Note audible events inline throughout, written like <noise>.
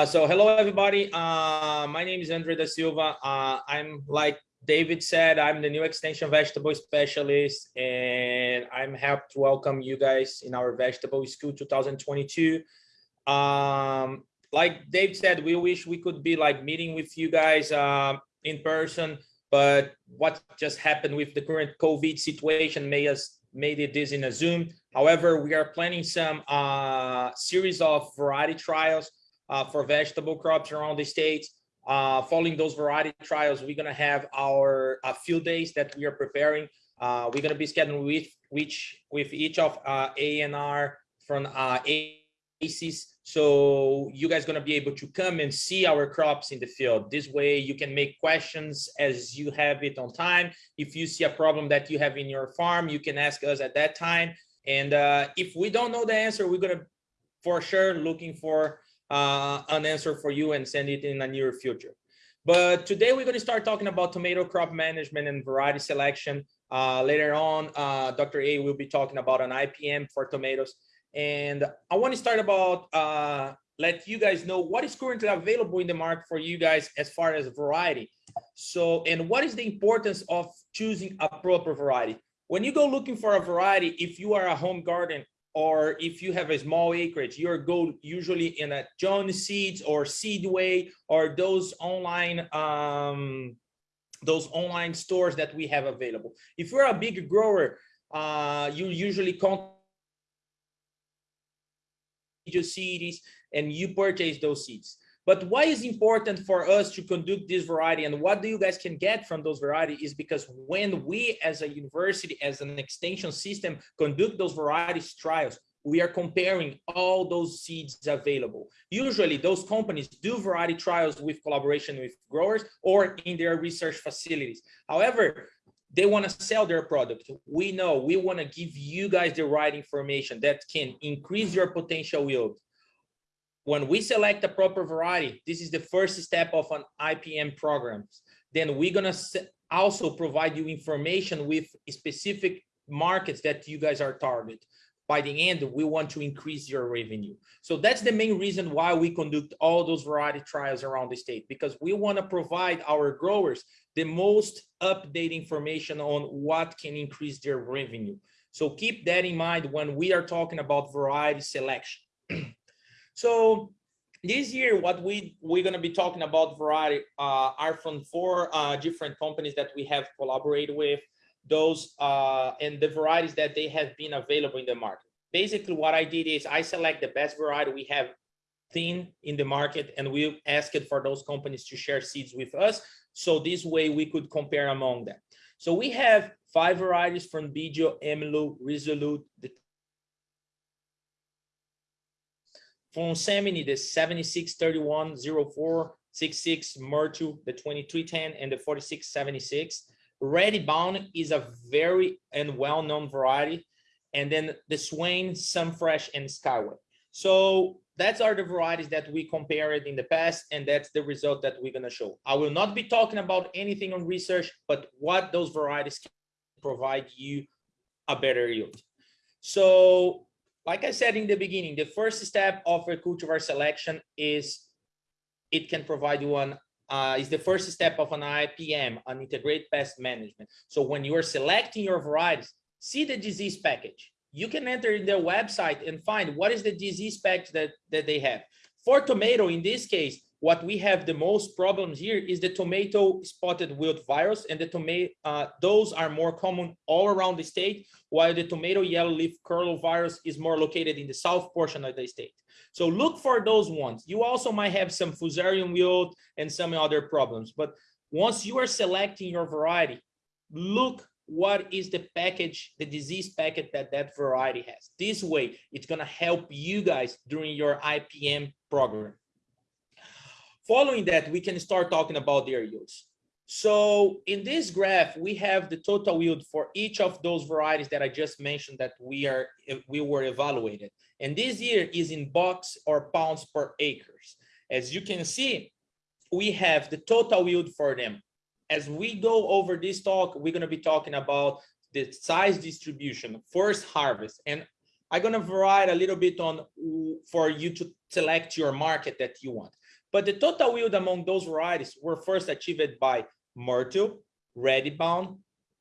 Uh, so hello, everybody. Uh, my name is Andre da Silva. Uh, I'm like David said, I'm the new extension vegetable specialist, and I'm happy to welcome you guys in our vegetable school 2022. Um, like Dave said, we wish we could be like meeting with you guys uh, in person, but what just happened with the current COVID situation made us made it this in a Zoom. However, we are planning some uh, series of variety trials uh, for vegetable crops around the state. Uh, following those variety trials, we're going to have our uh, field days that we are preparing. Uh, we're going to be scheduling with which with each of uh, ANR from uh, ACES. So you guys going to be able to come and see our crops in the field. This way you can make questions as you have it on time. If you see a problem that you have in your farm, you can ask us at that time. And uh, if we don't know the answer, we're going to for sure looking for uh, an answer for you and send it in a near future. But today we're going to start talking about tomato crop management and variety selection. Uh, later on, uh, Dr. A will be talking about an IPM for tomatoes. And I want to start about uh, let you guys know what is currently available in the market for you guys as far as variety. So, and what is the importance of choosing a proper variety? When you go looking for a variety, if you are a home garden or if you have a small acreage, you're go usually in a Johnny's Seeds or Seedway or those online um, those online stores that we have available. If you're a big grower, uh, you usually contact your seeds and you purchase those seeds. But why is important for us to conduct this variety and what do you guys can get from those variety is because when we as a university, as an extension system, conduct those varieties trials, we are comparing all those seeds available. Usually those companies do variety trials with collaboration with growers or in their research facilities. However, they want to sell their product. We know we want to give you guys the right information that can increase your potential yield, when we select a proper variety, this is the first step of an IPM program. Then we're gonna also provide you information with specific markets that you guys are target. By the end, we want to increase your revenue. So that's the main reason why we conduct all those variety trials around the state, because we want to provide our growers the most updated information on what can increase their revenue. So keep that in mind when we are talking about variety selection. <clears throat> So this year, what we we're going to be talking about variety uh, are from four uh, different companies that we have collaborated with. Those uh, and the varieties that they have been available in the market. Basically, what I did is I select the best variety we have thin in the market, and we asked for those companies to share seeds with us. So this way we could compare among them. So we have five varieties from Bijo, Emilu, Resolute, the From Seminis, the 7631 0466 Myrtle, the 2310 and the 4676. Ready Bound is a very and well-known variety. And then the Swain, Sunfresh, and Skyway. So that's are the varieties that we compared in the past, and that's the result that we're gonna show. I will not be talking about anything on research, but what those varieties can provide you a better yield. So like I said in the beginning, the first step of a cultivar selection is it can provide you an uh, is the first step of an IPM, an integrated pest management. So when you are selecting your varieties, see the disease package. You can enter in their website and find what is the disease package that, that they have. For tomato, in this case, what we have the most problems here is the tomato spotted wilt virus and the tomato uh, those are more common all around the state while the tomato yellow leaf curl virus is more located in the south portion of the state. So look for those ones. You also might have some fusarium wilt and some other problems but once you are selecting your variety look what is the package the disease packet that that variety has. This way it's going to help you guys during your ipm program Following that, we can start talking about their yields. So in this graph, we have the total yield for each of those varieties that I just mentioned that we are we were evaluated. And this year is in bucks or pounds per acres. As you can see, we have the total yield for them. As we go over this talk, we're going to be talking about the size distribution, first harvest. And I'm going to vary a little bit on for you to select your market that you want. But the total yield among those varieties were first achieved by Myrtle, Redbound,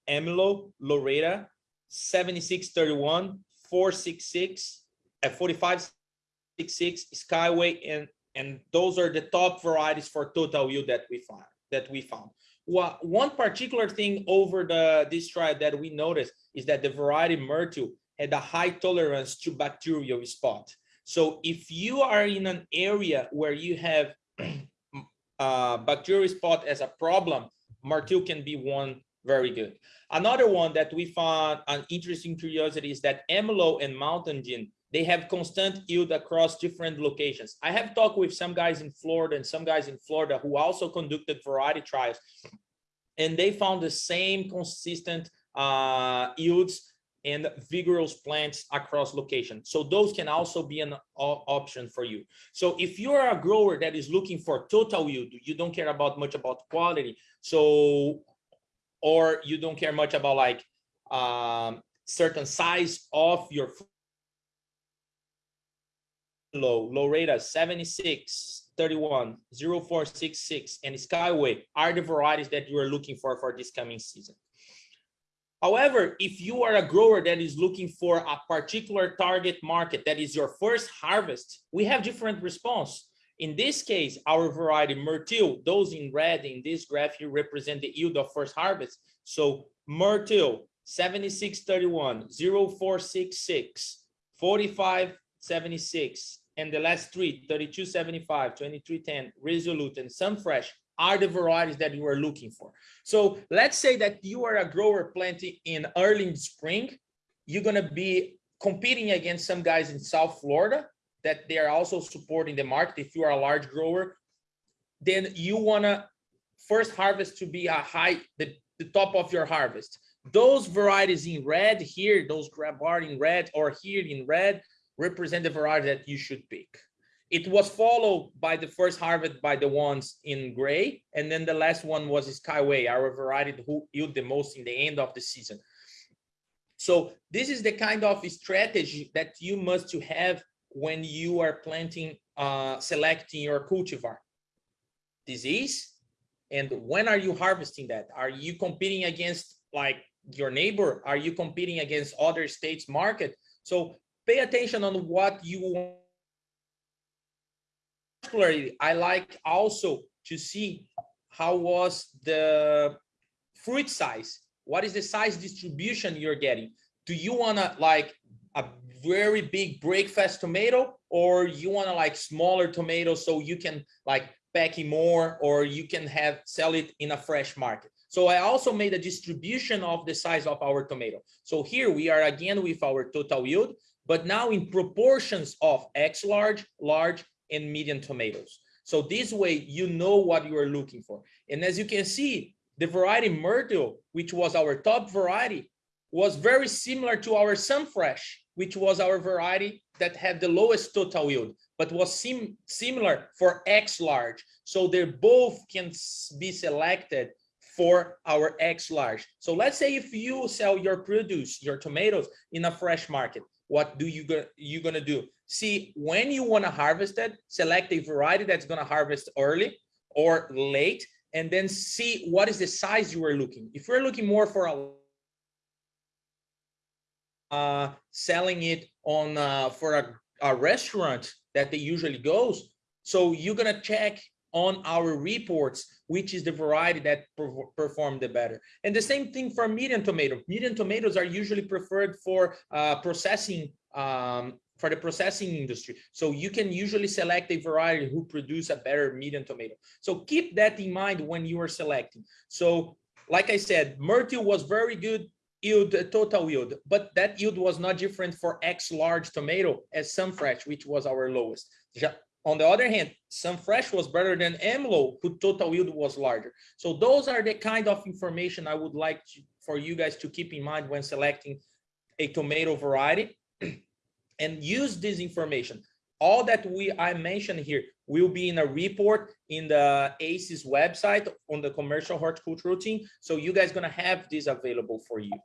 Emilo, Loretta, 7631, 466, at 4566, Skyway, and and those are the top varieties for total yield that we found that we found. Well, one particular thing over the this trial that we noticed is that the variety Myrtle had a high tolerance to bacterial spot. So if you are in an area where you have <clears throat> uh, bacterial spot as a problem, Myrtle can be one very good. Another one that we found an interesting curiosity is that Emilo and Mountain Gem, they have constant yield across different locations. I have talked with some guys in Florida and some guys in Florida who also conducted variety trials, and they found the same consistent uh, yields and vigorous plants across locations. So those can also be an option for you. So if you are a grower that is looking for total yield, you don't care about much about quality. So or you don't care much about like um, certain size of your low, Loretta 76, 31, 0466, and Skyway are the varieties that you are looking for for this coming season. However, if you are a grower that is looking for a particular target market that is your first harvest, we have different response. In this case, our variety Myrtle, those in red in this graph here represent the yield of first harvest. So Myrtle 7631, 0466, 4576, and the last three, 3275, 2310, Resolute, and Sunfresh are the varieties that you are looking for. So let's say that you are a grower planting in early spring, you're gonna be competing against some guys in South Florida that they are also supporting the market. If you are a large grower, then you wanna first harvest to be a high, the, the top of your harvest. Those varieties in red here, those grab bar in red or here in red, represent the variety that you should pick. It was followed by the first harvest by the ones in gray, and then the last one was Skyway, our variety who yield the most in the end of the season. So this is the kind of strategy that you must to have when you are planting, uh, selecting your cultivar. Disease, and when are you harvesting that? Are you competing against like your neighbor? Are you competing against other states market? So pay attention on what you want. I like also to see how was the fruit size. What is the size distribution you're getting? Do you want to like a very big breakfast tomato or you want to like smaller tomatoes so you can like packing more or you can have sell it in a fresh market. So I also made a distribution of the size of our tomato. So here we are again with our total yield, but now in proportions of X large, large, and medium tomatoes. So this way you know what you are looking for. And as you can see, the variety Myrtle, which was our top variety, was very similar to our Sunfresh, which was our variety that had the lowest total yield, but was sim similar for X large. So they both can be selected for our X large. So let's say if you sell your produce, your tomatoes in a fresh market, what do you go you gonna do? See when you want to harvest it, select a variety that's gonna harvest early or late, and then see what is the size you are looking. If you're looking more for a uh, selling it on uh, for a, a restaurant that they usually goes. So you're gonna check on our reports, which is the variety that per performed the better. And the same thing for medium tomato. Medium tomatoes are usually preferred for uh, processing um, for the processing industry. So you can usually select a variety who produce a better medium tomato. So keep that in mind when you are selecting. So like I said, Myrtle was very good yield, total yield, but that yield was not different for X large tomato as Sunfresh, which was our lowest. On the other hand, Sunfresh was better than Emilo, whose total yield was larger. So those are the kind of information I would like to, for you guys to keep in mind when selecting a tomato variety <clears throat> and use this information. All that we I mentioned here will be in a report in the ACES website on the commercial horticultural team. So you guys gonna have this available for you.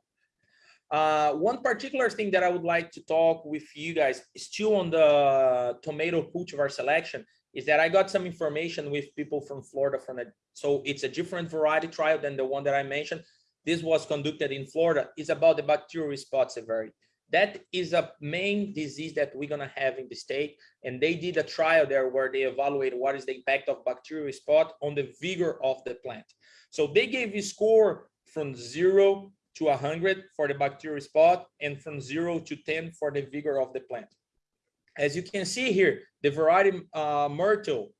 Uh, one particular thing that I would like to talk with you guys still on the tomato cultivar selection is that I got some information with people from Florida from a, so it's a different variety trial than the one that I mentioned. This was conducted in Florida. It's about the bacterial spot severity. That is a main disease that we're gonna have in the state. And they did a trial there where they evaluated what is the impact of bacterial spot on the vigor of the plant. So they gave you score from zero to 100 for the bacterial spot and from 0 to 10 for the vigor of the plant. As you can see here, the variety uh, Myrtle,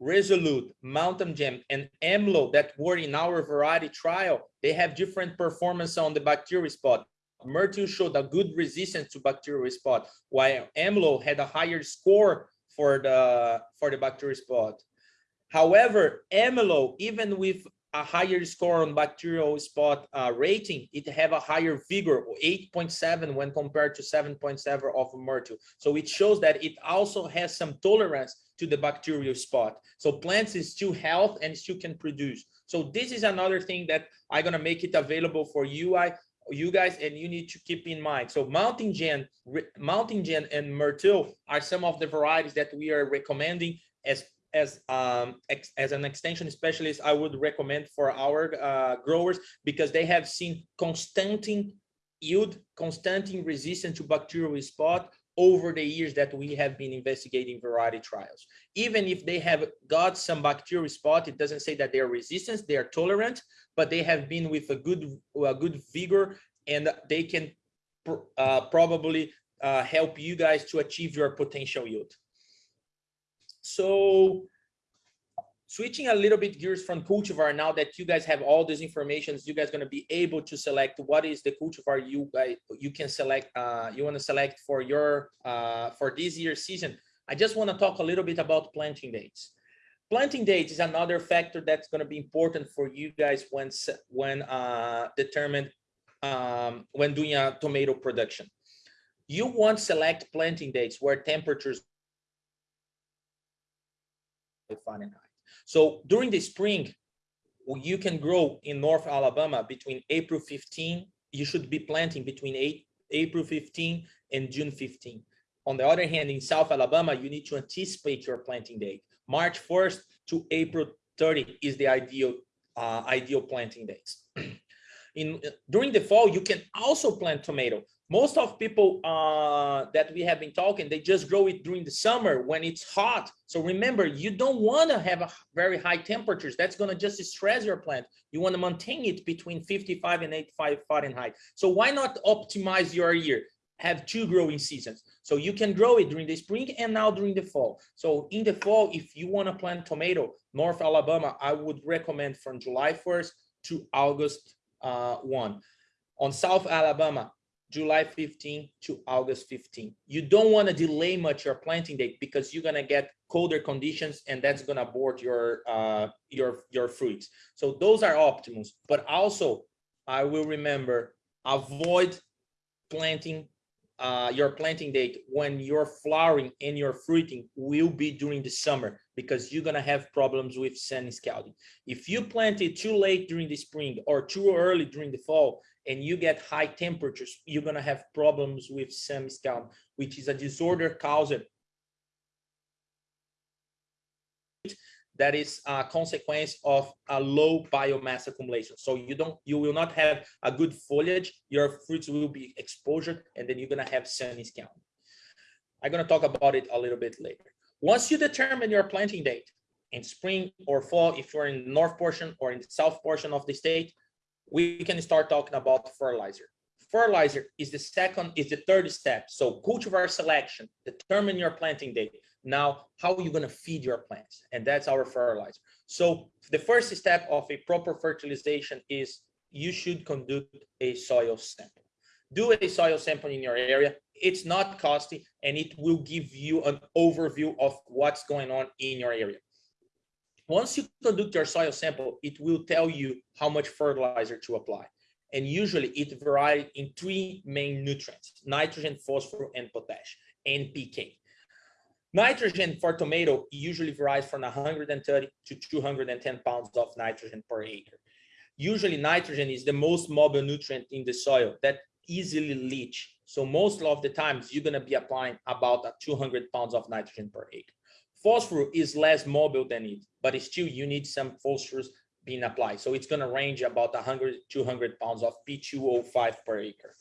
Resolute, Mountain Gem, and Amlo that were in our variety trial, they have different performance on the bacterial spot. Myrtle showed a good resistance to bacterial spot, while Amlo had a higher score for the for the bacterial spot. However, Amlo, even with a higher score on bacterial spot uh, rating, it have a higher vigor, 8.7 when compared to 7.7 of Myrtle. So it shows that it also has some tolerance to the bacterial spot. So plants is still health and still can produce. So this is another thing that I'm gonna make it available for you, I, you guys, and you need to keep in mind. So Mountain Gem, Mountain Gem and Myrtle are some of the varieties that we are recommending as as um as an extension specialist i would recommend for our uh, growers because they have seen constant yield constant resistance to bacterial spot over the years that we have been investigating variety trials. Even if they have got some bacterial spot it doesn't say that they are resistant they are tolerant but they have been with a good a good vigor and they can uh, probably uh, help you guys to achieve your potential yield so switching a little bit gears from cultivar now that you guys have all these informations you guys going to be able to select what is the cultivar you guys you can select uh you want to select for your uh for this year season. I just want to talk a little bit about planting dates. Planting dates is another factor that's going to be important for you guys when when uh determined um when doing a tomato production. You want select planting dates where temperatures Fahrenheit. So during the spring, you can grow in North Alabama between April 15, you should be planting between 8, April 15 and June 15. On the other hand, in South Alabama, you need to anticipate your planting date. March 1st to April 30 is the ideal uh, ideal planting dates. <clears throat> in during the fall, you can also plant tomato most of people uh, that we have been talking, they just grow it during the summer when it's hot. So remember, you don't want to have a very high temperatures. That's going to just stress your plant. You want to maintain it between 55 and 85 Fahrenheit. So why not optimize your year? Have two growing seasons. So you can grow it during the spring and now during the fall. So in the fall, if you want to plant tomato, North Alabama, I would recommend from July 1st to August uh, 1. On South Alabama, July 15 to August 15. You don't want to delay much your planting date because you're going to get colder conditions and that's going to abort your uh, your your fruits. So those are optimums. But also, I will remember avoid planting uh, your planting date when your flowering and your fruiting will be during the summer because you're gonna have problems with sun scalding. If you plant it too late during the spring or too early during the fall, and you get high temperatures, you're going to have problems with sun scald, which is a disorder caused that is a consequence of a low biomass accumulation. So you don't, you will not have a good foliage. Your fruits will be exposed, and then you're gonna have sun scald. I'm gonna talk about it a little bit later. Once you determine your planting date in spring or fall, if you're in the north portion or in the south portion of the state, we can start talking about fertilizer. Fertilizer is the second, is the third step. So cultivar selection, determine your planting date. Now, how are you going to feed your plants? And that's our fertilizer. So the first step of a proper fertilization is you should conduct a soil sample. Do a soil sample in your area. It's not costly and it will give you an overview of what's going on in your area. Once you conduct your soil sample, it will tell you how much fertilizer to apply. And usually it varies in three main nutrients, nitrogen, phosphorus, and potash, NPK. Nitrogen for tomato usually varies from 130 to 210 pounds of nitrogen per acre. Usually nitrogen is the most mobile nutrient in the soil that easily leach. So most of the times you're gonna be applying about 200 pounds of nitrogen per acre. Phosphorus is less mobile than it, but still you need some phosphorus being applied. So it's going to range about 100, 200 pounds of P2O5 per acre.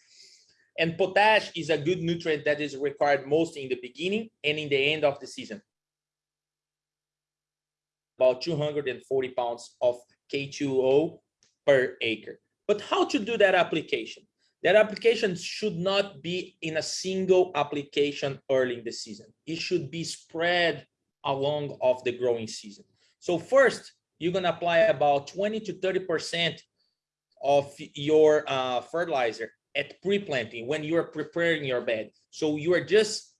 And potash is a good nutrient that is required most in the beginning and in the end of the season. About 240 pounds of K2O per acre. But how to do that application? That application should not be in a single application early in the season. It should be spread along of the growing season. So first, you're going to apply about 20 to 30% of your uh, fertilizer at pre-planting when you're preparing your bed. So you are just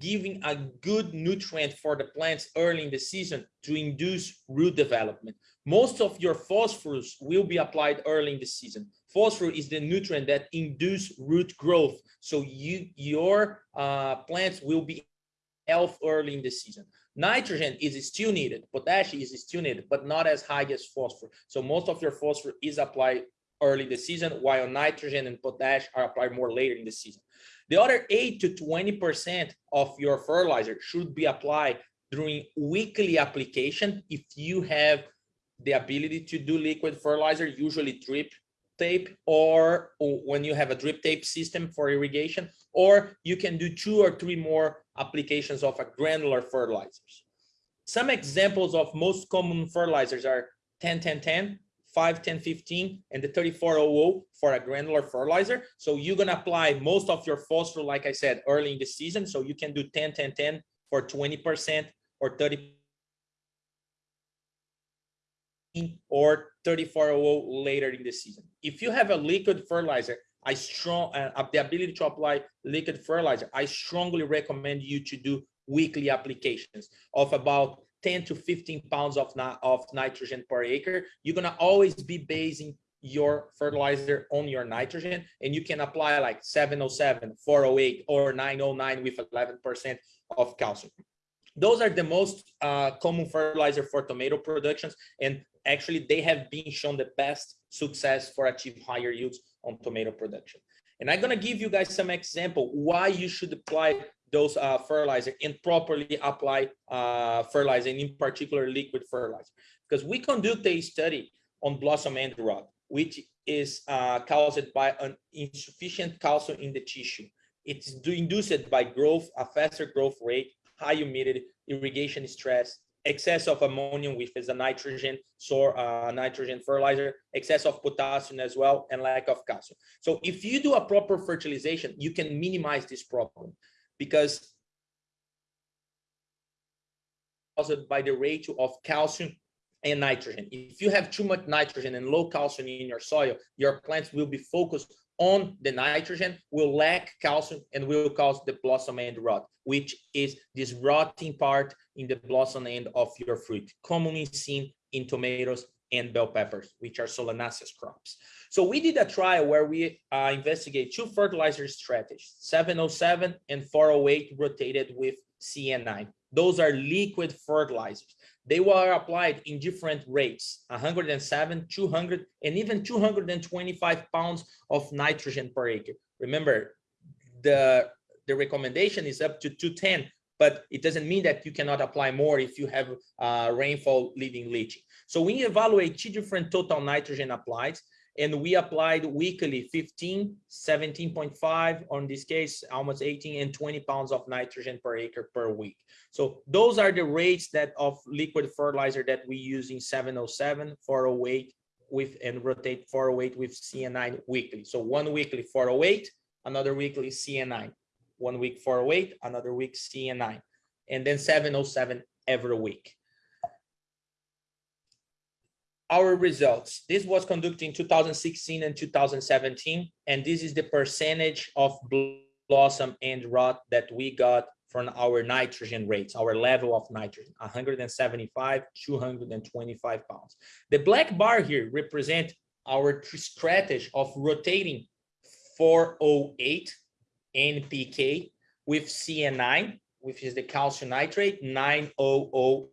giving a good nutrient for the plants early in the season to induce root development. Most of your phosphorus will be applied early in the season. Phosphorus is the nutrient that induce root growth. So you your uh, plants will be health early in the season. Nitrogen is still needed, potassium is still needed, but not as high as phosphorus. So most of your phosphorus is applied early in the season, while nitrogen and potash are applied more later in the season. The other 8 to 20% of your fertilizer should be applied during weekly application if you have the ability to do liquid fertilizer, usually drip tape, or, or when you have a drip tape system for irrigation, or you can do two or three more applications of a granular fertilizers. Some examples of most common fertilizers are 10, 10, 10, 5, 10, 15, and the 3400 for a granular fertilizer. So you're going to apply most of your phosphorus, like I said, early in the season. So you can do 10, 10, 10 for 20% or 30 or 3400 later in the season. If you have a liquid fertilizer, I strong uh, the ability to apply liquid fertilizer. I strongly recommend you to do weekly applications of about 10 to 15 pounds of, of nitrogen per acre. You're gonna always be basing your fertilizer on your nitrogen and you can apply like 707, 408 or 909 with 11% of calcium. Those are the most uh, common fertilizer for tomato productions and actually they have been shown the best success for achieve higher yields on tomato production. And I'm gonna give you guys some example why you should apply those uh, fertilizer and properly apply uh, fertilizer, and in particular liquid fertilizer. Because we conduct a study on blossom end rot, which is uh, caused by an insufficient calcium in the tissue. It's induced by growth, a faster growth rate, high humidity, irrigation stress, excess of ammonium which is a nitrogen so uh, nitrogen fertilizer excess of potassium as well and lack of calcium so if you do a proper fertilization you can minimize this problem because caused by the ratio of calcium and nitrogen. If you have too much nitrogen and low calcium in your soil your plants will be focused on the nitrogen will lack calcium and will cause the blossom end rot, which is this rotting part in the blossom end of your fruit, commonly seen in tomatoes and bell peppers, which are solanaceous crops. So we did a trial where we uh, investigate two fertilizer strategies, 707 and 408 rotated with CN9. Those are liquid fertilizers. They were applied in different rates, 107, 200, and even 225 pounds of nitrogen per acre. Remember, the, the recommendation is up to 210, but it doesn't mean that you cannot apply more if you have uh, rainfall leading leaching. So we evaluate two different total nitrogen applied and we applied weekly 15 17.5 on this case almost 18 and 20 pounds of nitrogen per acre per week. So those are the rates that of liquid fertilizer that we use in 707 408 with and rotate 408 with cn9 weekly. So one weekly 408 another weekly cn9 one week 408 another week cn9 and then 707 every week our results. This was conducted in 2016 and 2017, and this is the percentage of blossom end rot that we got from our nitrogen rates, our level of nitrogen, 175, 225 pounds. The black bar here represent our strategy of rotating 408 NPK with CN9, which is the calcium nitrate, 900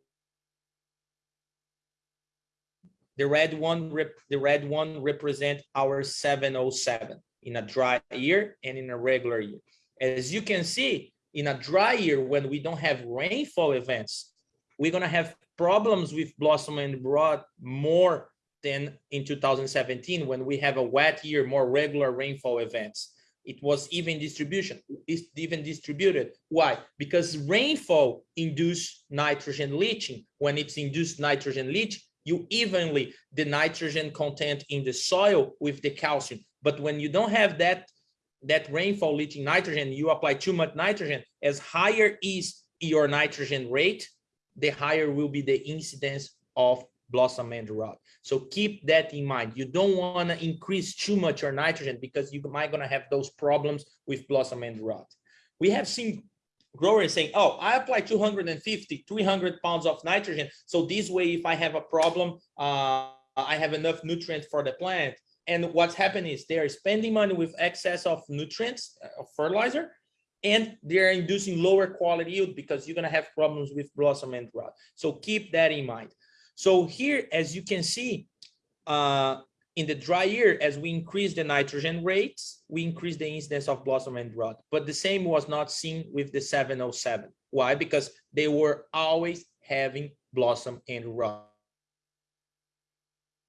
the red one, the red one represent our 707 in a dry year and in a regular year. As you can see, in a dry year, when we don't have rainfall events, we're gonna have problems with blossom end rot more than in 2017 when we have a wet year, more regular rainfall events. It was even distribution, is even distributed. Why? Because rainfall induce nitrogen leaching. When it's induced nitrogen leach, you evenly the nitrogen content in the soil with the calcium. But when you don't have that that rainfall leaching nitrogen, you apply too much nitrogen, as higher is your nitrogen rate, the higher will be the incidence of blossom end rot. So keep that in mind. You don't want to increase too much your nitrogen because you might going to have those problems with blossom end rot. We have seen growers saying, oh, I apply 250, 300 pounds of nitrogen. So this way, if I have a problem, uh, I have enough nutrient for the plant. And what's happening is they are spending money with excess of nutrients, uh, of fertilizer, and they're inducing lower quality yield because you're going to have problems with blossom end rot. So keep that in mind. So here, as you can see, uh, in the dry year, as we increase the nitrogen rates, we increase the incidence of blossom end rot. But the same was not seen with the 707. Why? Because they were always having blossom end rot.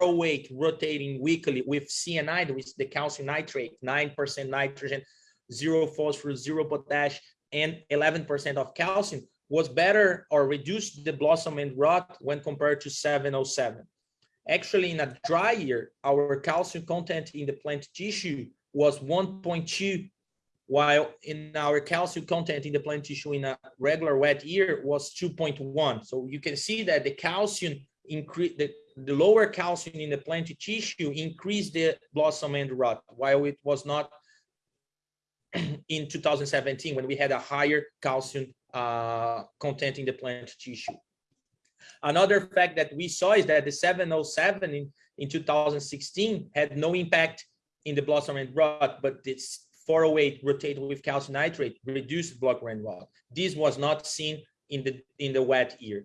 Weight rotating weekly with CN9, which the calcium nitrate, 9% nitrogen, zero phosphorus, zero potash, and 11% of calcium was better or reduced the blossom end rot when compared to 707. Actually, in a dry year, our calcium content in the plant tissue was 1.2, while in our calcium content in the plant tissue in a regular wet year was 2.1. So you can see that the calcium increase the, the lower calcium in the plant tissue increased the blossom end rot, while it was not <clears throat> in 2017 when we had a higher calcium uh, content in the plant tissue. Another fact that we saw is that the 707 in, in 2016 had no impact in the blossom end rot, but this 408 rotated with calcium nitrate reduced block end rot. This was not seen in the in the wet year.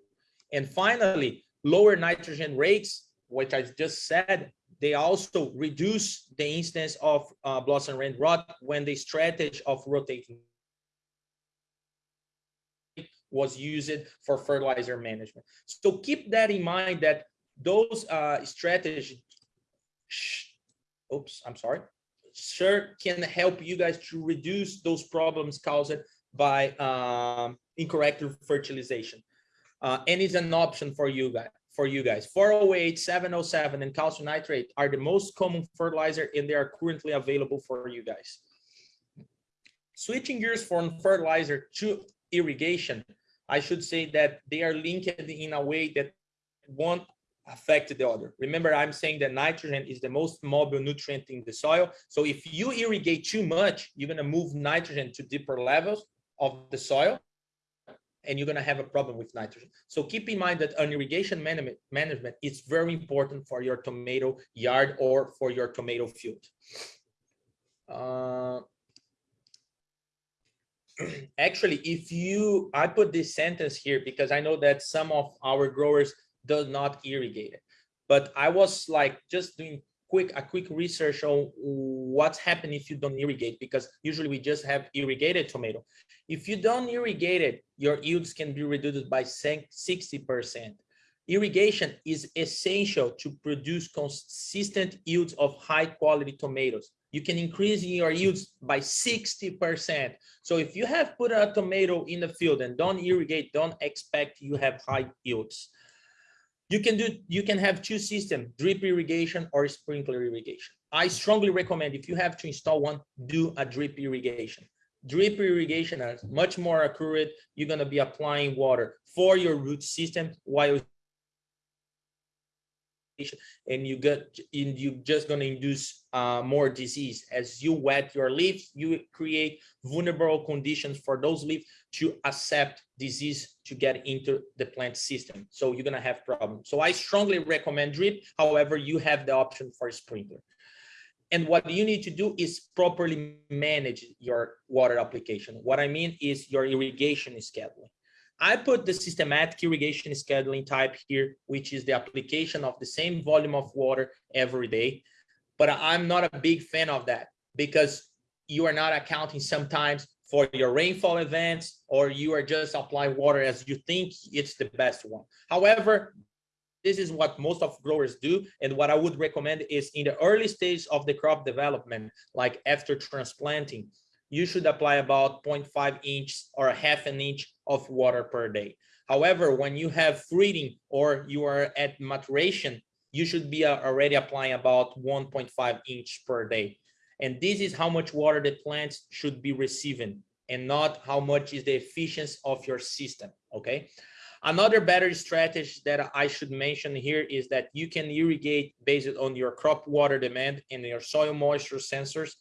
And finally, lower nitrogen rates, which I just said, they also reduce the instance of uh, blossom end rot when the strategy of rotating was used for fertilizer management. So keep that in mind that those uh, strategies, oops, I'm sorry, sure can help you guys to reduce those problems caused by um, incorrect fertilization. Uh, and it's an option for you guys. For you guys, 408, 707, and calcium nitrate are the most common fertilizer, and they are currently available for you guys. Switching gears from fertilizer to irrigation, I should say that they are linked in a way that won't affect the other. Remember, I'm saying that nitrogen is the most mobile nutrient in the soil. So if you irrigate too much, you're going to move nitrogen to deeper levels of the soil and you're going to have a problem with nitrogen. So keep in mind that an irrigation management, management is very important for your tomato yard or for your tomato field. Uh, actually, if you, I put this sentence here because I know that some of our growers does not irrigate it. But I was like just doing quick a quick research on what's happening if you don't irrigate because usually we just have irrigated tomato. If you don't irrigate it, your yields can be reduced by 60%. Irrigation is essential to produce consistent yields of high quality tomatoes you can increase your yields by 60%. So if you have put a tomato in the field and don't irrigate, don't expect you have high yields. You can do, you can have two systems, drip irrigation or sprinkler irrigation. I strongly recommend if you have to install one, do a drip irrigation. Drip irrigation is much more accurate. You're gonna be applying water for your root system while and you get and you're just going to induce uh, more disease. As you wet your leaves you create vulnerable conditions for those leaves to accept disease to get into the plant system. So you're going to have problems. So i strongly recommend drip. However you have the option for sprinkler. And what you need to do is properly manage your water application. What i mean is your irrigation scheduling I put the systematic irrigation scheduling type here, which is the application of the same volume of water every day. But I'm not a big fan of that because you are not accounting sometimes for your rainfall events, or you are just applying water as you think it's the best one. However, this is what most of growers do. And what I would recommend is in the early stage of the crop development, like after transplanting, you should apply about 0.5 inch or half an inch of water per day. However, when you have fruiting or you are at maturation, you should be uh, already applying about 1.5 inch per day. And this is how much water the plants should be receiving and not how much is the efficiency of your system, okay? Another better strategy that I should mention here is that you can irrigate based on your crop water demand and your soil moisture sensors.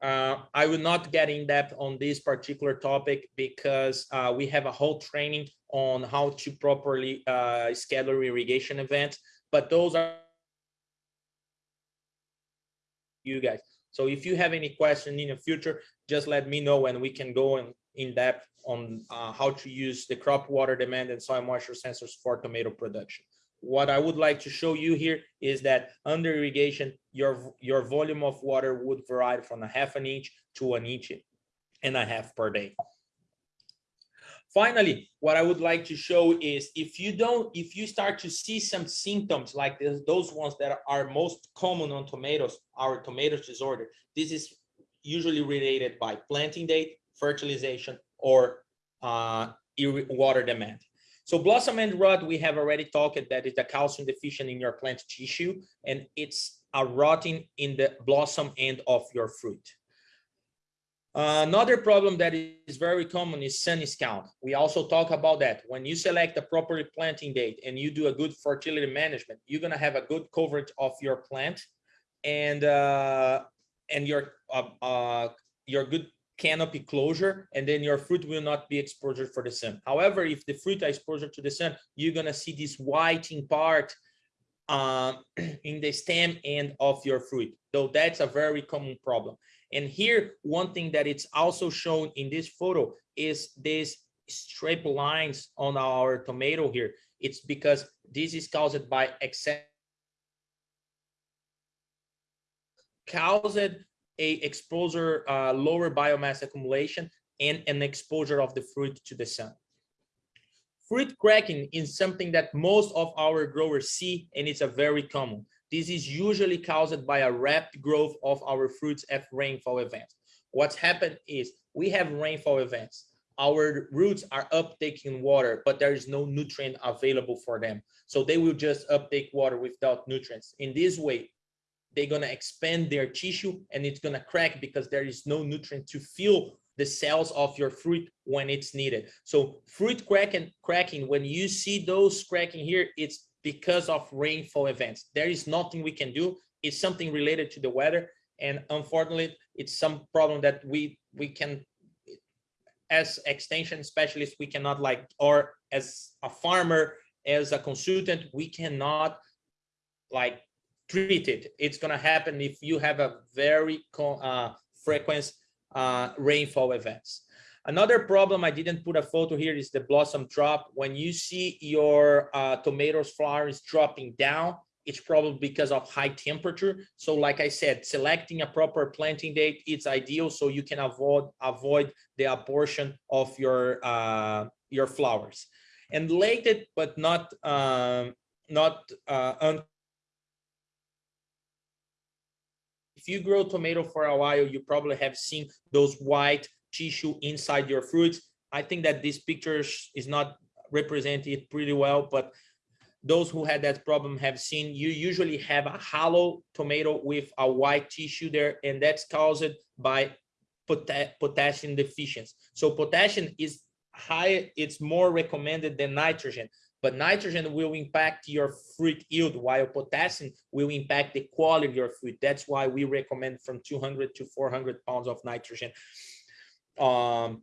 Uh, I will not get in depth on this particular topic because uh, we have a whole training on how to properly uh, schedule irrigation events, but those are you guys. So if you have any question in the future, just let me know and we can go in, in depth on uh, how to use the crop water demand and soil moisture sensors for tomato production. What I would like to show you here is that under irrigation, your, your volume of water would vary from a half an inch to an inch and a half per day. Finally, what I would like to show is if you don't, if you start to see some symptoms like this, those ones that are most common on tomatoes, our tomatoes disorder, this is usually related by planting date, fertilization, or uh, water demand. So blossom end rot, we have already talked that is the calcium deficient in your plant tissue, and it's a rotting in the blossom end of your fruit. Another problem that is very common is sun scald. We also talk about that. When you select a proper planting date and you do a good fertility management, you're gonna have a good coverage of your plant and uh, and your uh, uh, your good canopy closure, and then your fruit will not be exposed for the sun. However, if the fruit are exposed to the sun, you're gonna see this whiting part uh, <clears throat> in the stem end of your fruit. So that's a very common problem. And here, one thing that it's also shown in this photo is this straight lines on our tomato here. It's because this is caused by excess caused a exposure, uh, lower biomass accumulation and an exposure of the fruit to the sun. Fruit cracking is something that most of our growers see and it's a very common. This is usually caused by a rapid growth of our fruits at rainfall events. What's happened is we have rainfall events. Our roots are uptaking water, but there is no nutrient available for them. So they will just uptake water without nutrients. In this way, they're going to expand their tissue and it's going to crack because there is no nutrient to fill the cells of your fruit when it's needed. So fruit cracking, cracking, when you see those cracking here, it's because of rainfall events. There is nothing we can do. It's something related to the weather. And unfortunately, it's some problem that we we can, as extension specialists, we cannot like, or as a farmer, as a consultant, we cannot like treat it. It's gonna happen if you have a very uh, frequent uh, rainfall events. Another problem, I didn't put a photo here, is the blossom drop. When you see your uh, tomatoes flowers dropping down, it's probably because of high temperature. So like I said, selecting a proper planting date, it's ideal so you can avoid avoid the abortion of your uh, your flowers. And late but not um, not uh, you grow tomato for a while, you probably have seen those white tissue inside your fruits. I think that this picture is not represented pretty well, but those who had that problem have seen you usually have a hollow tomato with a white tissue there, and that's caused by potassium deficiency. So potassium is high, it's more recommended than nitrogen, but nitrogen will impact your fruit yield while potassium will impact the quality of your fruit. That's why we recommend from 200 to 400 pounds of nitrogen um,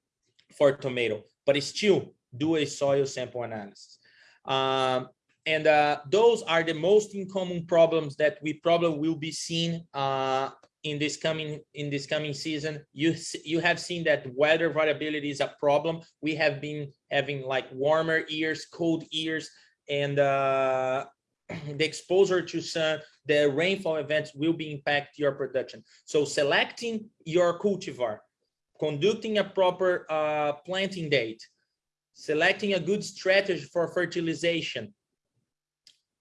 for tomato, but still do a soil sample analysis. Um, and uh, those are the most common problems that we probably will be seeing uh, in this coming in this coming season. You you have seen that weather variability is a problem. We have been having like warmer years, cold years, and uh, <clears throat> the exposure to sun, the rainfall events will be impact your production. So selecting your cultivar conducting a proper uh, planting date, selecting a good strategy for fertilization,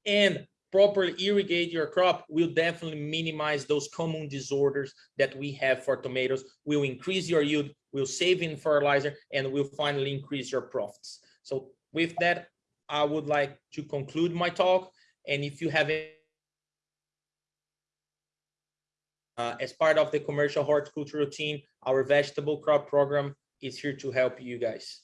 and properly irrigate your crop will definitely minimize those common disorders that we have for tomatoes, will increase your yield, will save in fertilizer, and will finally increase your profits. So with that, I would like to conclude my talk. And if you have uh, as part of the commercial horticulture routine, our vegetable crop program is here to help you guys.